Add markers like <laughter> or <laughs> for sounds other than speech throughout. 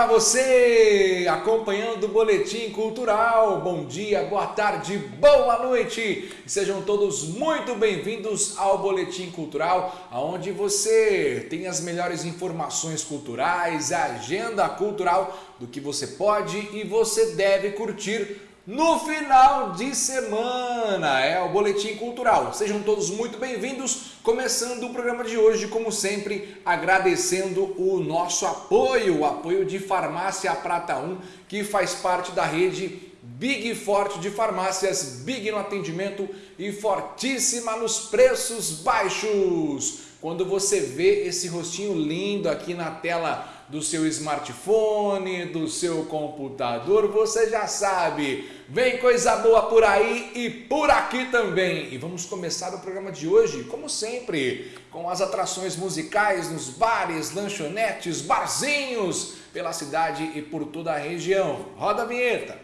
Para você acompanhando o Boletim Cultural. Bom dia, boa tarde, boa noite. Sejam todos muito bem-vindos ao Boletim Cultural, onde você tem as melhores informações culturais, a agenda cultural do que você pode e você deve curtir no final de semana. É o Boletim Cultural. Sejam todos muito bem-vindos. Começando o programa de hoje, como sempre, agradecendo o nosso apoio, o apoio de Farmácia Prata 1, que faz parte da rede Big Forte de farmácias, Big no atendimento e fortíssima nos preços baixos. Quando você vê esse rostinho lindo aqui na tela do seu smartphone, do seu computador, você já sabe. Vem coisa boa por aí e por aqui também. E vamos começar o programa de hoje, como sempre, com as atrações musicais nos bares, lanchonetes, barzinhos pela cidade e por toda a região. Roda a vinheta.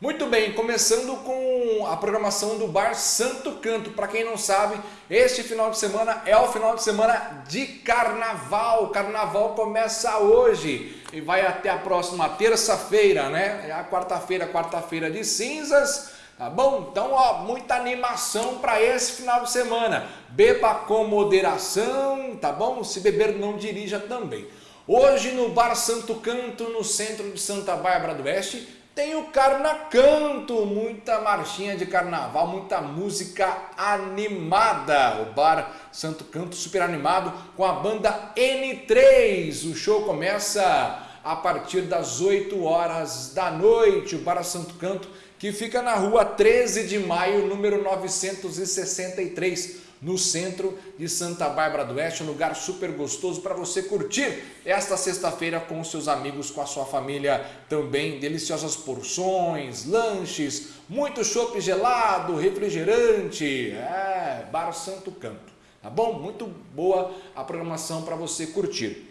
Muito bem, começando com a programação do Bar Santo Canto. Para quem não sabe, este final de semana é o final de semana de carnaval. O carnaval começa hoje e vai até a próxima terça-feira, né? É a quarta-feira, quarta-feira de cinzas. Tá bom? Então, ó, muita animação para esse final de semana. Beba com moderação, tá bom? Se beber, não dirija também. Hoje no Bar Santo Canto, no centro de Santa Bárbara do Oeste, tem o Carnacanto, muita marchinha de carnaval, muita música animada. O Bar Santo Canto super animado com a banda N3. O show começa a partir das 8 horas da noite. O Bar Santo Canto que fica na rua 13 de maio, número 963 no centro de Santa Bárbara do Oeste, um lugar super gostoso para você curtir esta sexta-feira com seus amigos, com a sua família também, deliciosas porções, lanches, muito chopp gelado, refrigerante, é, Bar Santo Canto, tá bom? Muito boa a programação para você curtir.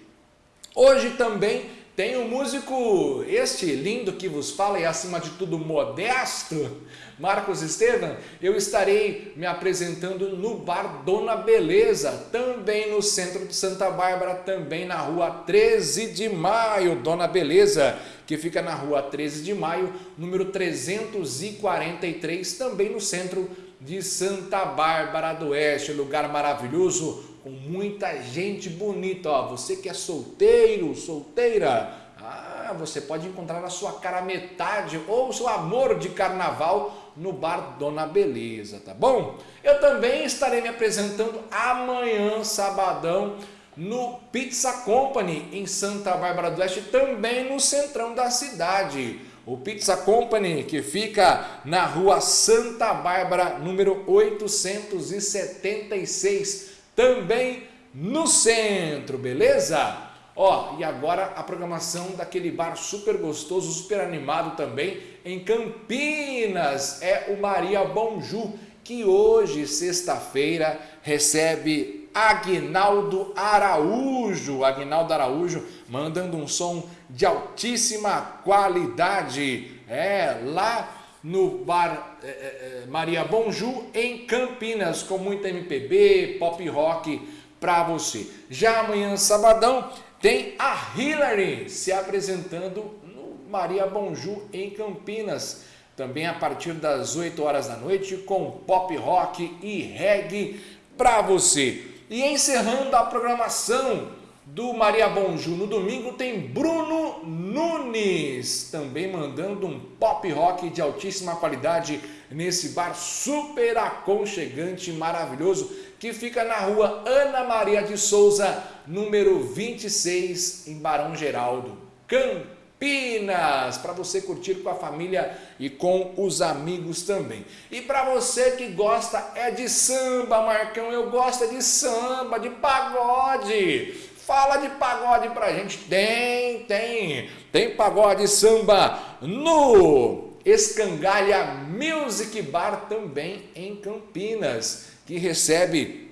Hoje também tem um músico, este lindo que vos fala e acima de tudo modesto, Marcos Estevam, eu estarei me apresentando no Bar Dona Beleza, também no centro de Santa Bárbara, também na rua 13 de maio, Dona Beleza, que fica na rua 13 de maio, número 343, também no centro de Santa Bárbara do Oeste, lugar maravilhoso, com muita gente bonita. Ó, você que é solteiro, solteira, ah, você pode encontrar a sua cara metade ou o seu amor de carnaval no bar Dona Beleza, tá bom? Eu também estarei me apresentando amanhã, sabadão, no Pizza Company em Santa Bárbara do Oeste, também no centrão da cidade. O Pizza Company, que fica na rua Santa Bárbara, número 876, também no centro, beleza? Ó, e agora a programação daquele bar super gostoso, super animado também, em Campinas, é o Maria Bonju, que hoje, sexta-feira, recebe Agnaldo Araújo. Agnaldo Araújo mandando um som de altíssima qualidade. É, lá no bar é, é, Maria Bonju, em Campinas, com muita MPB, pop rock para você. Já amanhã, sabadão, tem a Hillary se apresentando no Maria Bonju em Campinas, também a partir das 8 horas da noite com pop rock e reggae para você. E encerrando a programação do Maria Bonju no domingo tem Bruno Nunes, também mandando um pop rock de altíssima qualidade nesse bar super aconchegante, maravilhoso que fica na rua Ana Maria de Souza, número 26, em Barão Geraldo, Campinas, para você curtir com a família e com os amigos também. E para você que gosta é de samba, Marcão, eu gosto é de samba, de pagode. Fala de pagode pra gente. Tem, tem. Tem pagode samba no Escangalha Music Bar também em Campinas que recebe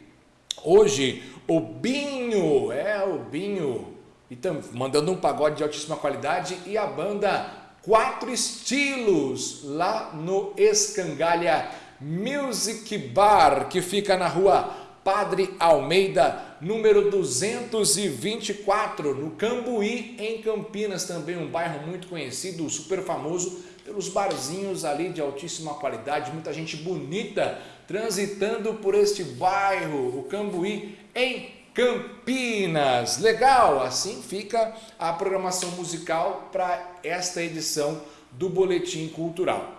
hoje o Binho, é o Binho, então, mandando um pagode de altíssima qualidade e a banda Quatro Estilos, lá no Escangalha Music Bar, que fica na rua Padre Almeida, número 224, no Cambuí, em Campinas, também um bairro muito conhecido, super famoso pelos barzinhos ali de altíssima qualidade, muita gente bonita transitando por este bairro, o Cambuí, em Campinas. Legal, assim fica a programação musical para esta edição do Boletim Cultural.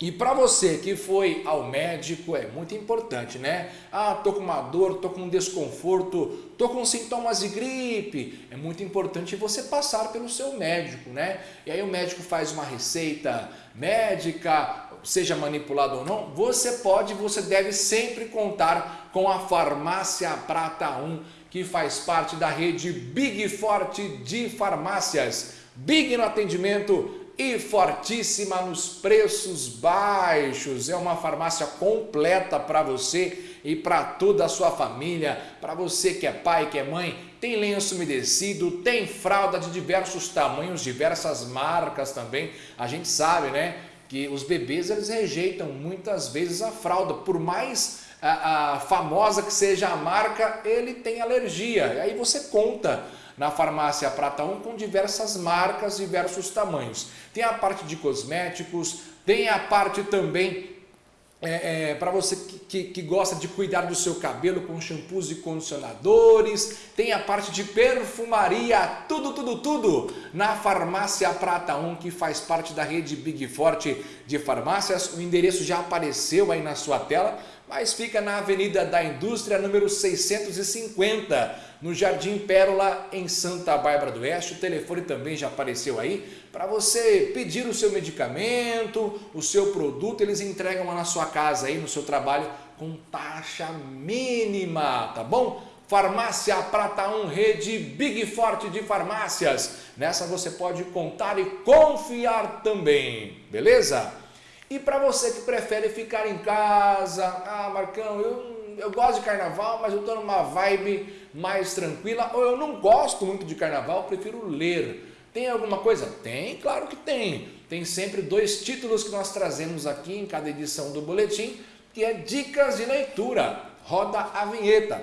E para você que foi ao médico, é muito importante, né? Ah, tô com uma dor, tô com um desconforto, tô com sintomas de gripe. É muito importante você passar pelo seu médico, né? E aí o médico faz uma receita médica, seja manipulado ou não, você pode, você deve sempre contar com a Farmácia Prata 1, que faz parte da rede Big Forte de farmácias. Big no atendimento, e fortíssima nos preços baixos. É uma farmácia completa para você e para toda a sua família, para você que é pai, que é mãe, tem lenço umedecido, tem fralda de diversos tamanhos, diversas marcas também. A gente sabe, né, que os bebês eles rejeitam muitas vezes a fralda, por mais a, a famosa que seja a marca, ele tem alergia. E aí você conta na farmácia Prata 1 com diversas marcas, diversos tamanhos. Tem a parte de cosméticos, tem a parte também é, é, para você que, que, que, gosta de cuidar do seu cabelo com shampoos e condicionadores, tem a parte de perfumaria, tudo, tudo, tudo na Farmácia Prata 1, que faz parte da rede Big Forte de farmácias. O endereço já apareceu aí na sua tela, mas fica na Avenida da Indústria, número 650, no Jardim Pérola, em Santa Bárbara do Oeste. O telefone também já apareceu aí para você pedir o seu medicamento, o seu produto, eles entregam lá na sua casa, aí no seu trabalho, com taxa mínima, tá bom? Farmácia Prata 1, rede Big Forte de farmácias. Nessa você pode contar e confiar também, beleza? E para você que prefere ficar em casa, ah Marcão, eu, eu gosto de carnaval, mas eu estou numa vibe mais tranquila, ou eu não gosto muito de carnaval, prefiro ler. Tem alguma coisa? Tem, claro que tem. Tem sempre dois títulos que nós trazemos aqui em cada edição do boletim, que é Dicas de Leitura. Roda a vinheta.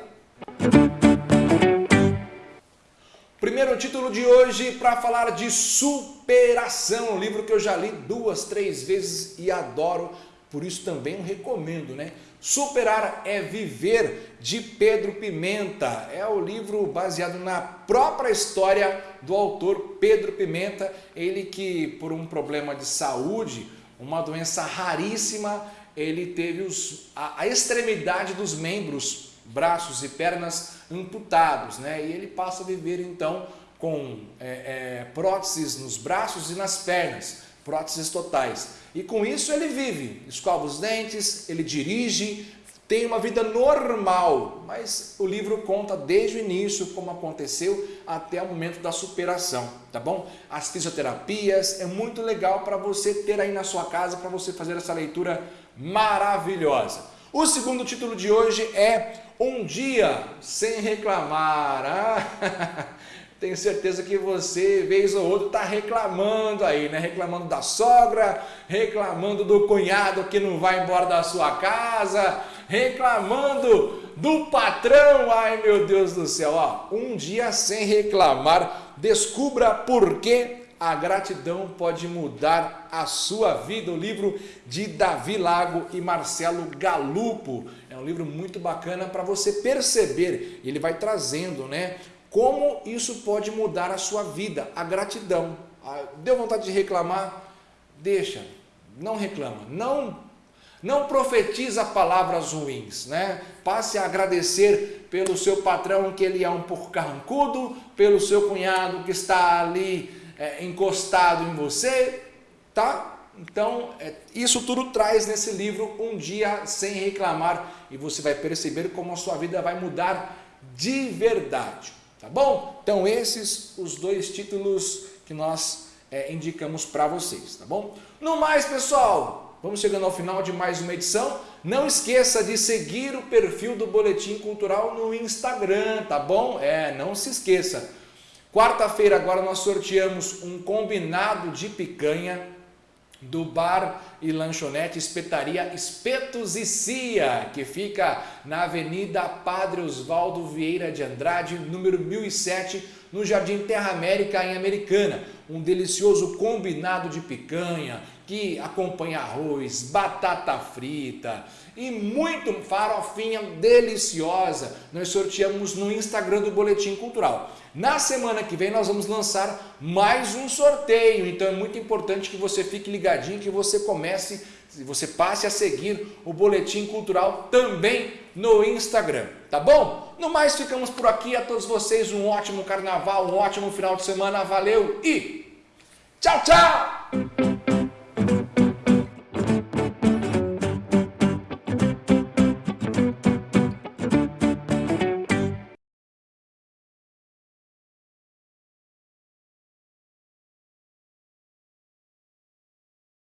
Primeiro título de hoje para falar de superação, um livro que eu já li duas, três vezes e adoro, por isso também recomendo, né? Superar é Viver, de Pedro Pimenta. É o livro baseado na própria história do autor Pedro Pimenta, ele que por um problema de saúde, uma doença raríssima, ele teve os, a, a extremidade dos membros braços e pernas amputados, né? E ele passa a viver então com é, é, próteses nos braços e nas pernas, próteses totais. E com isso ele vive, escova os dentes, ele dirige, tem uma vida normal, mas o livro conta desde o início como aconteceu até o momento da superação, tá bom? As fisioterapias, é muito legal para você ter aí na sua casa, para você fazer essa leitura maravilhosa. O segundo título de hoje é um dia sem reclamar. Ah, <laughs> tenho certeza que você, vez ou outra, está reclamando aí, né? Reclamando da sogra, reclamando do cunhado que não vai embora da sua casa, reclamando do patrão. Ai, meu Deus do céu, ó, um dia sem reclamar. Descubra por que a gratidão pode mudar a sua vida. O livro de Davi Lago e Marcelo Galupo. É um livro muito bacana para você perceber, ele vai trazendo, né? Como isso pode mudar a sua vida, a gratidão. Ah, deu vontade de reclamar? Deixa, não reclama, não não profetiza palavras ruins, né? Passe a agradecer pelo seu patrão que ele é um pouco carrancudo, pelo seu cunhado que está ali é, encostado em você, tá? Então, é, isso tudo traz nesse livro Um Dia Sem Reclamar e você vai perceber como a sua vida vai mudar de verdade, tá bom? Então, esses os dois títulos que nós é, indicamos para vocês, tá bom? No mais, pessoal, vamos chegando ao final de mais uma edição. Não esqueça de seguir o perfil do Boletim Cultural no Instagram, tá bom? É, não se esqueça. Quarta-feira agora nós sorteamos um combinado de picanha do bar e lanchonete Espetaria Espetos e Cia, que fica na Avenida Padre Osvaldo Vieira de Andrade, número 1007, no Jardim Terra América, em Americana. Um delicioso combinado de picanha, que acompanha arroz, batata frita e muito farofinha deliciosa. Nós sorteamos no Instagram do Boletim Cultural. Na semana que vem nós vamos lançar mais um sorteio, então é muito importante que você fique ligadinho, que você comece, você passe a seguir o Boletim Cultural também no Instagram, tá bom? No mais, ficamos por aqui. A todos vocês um ótimo carnaval, um ótimo final de semana. Valeu e tchau, tchau!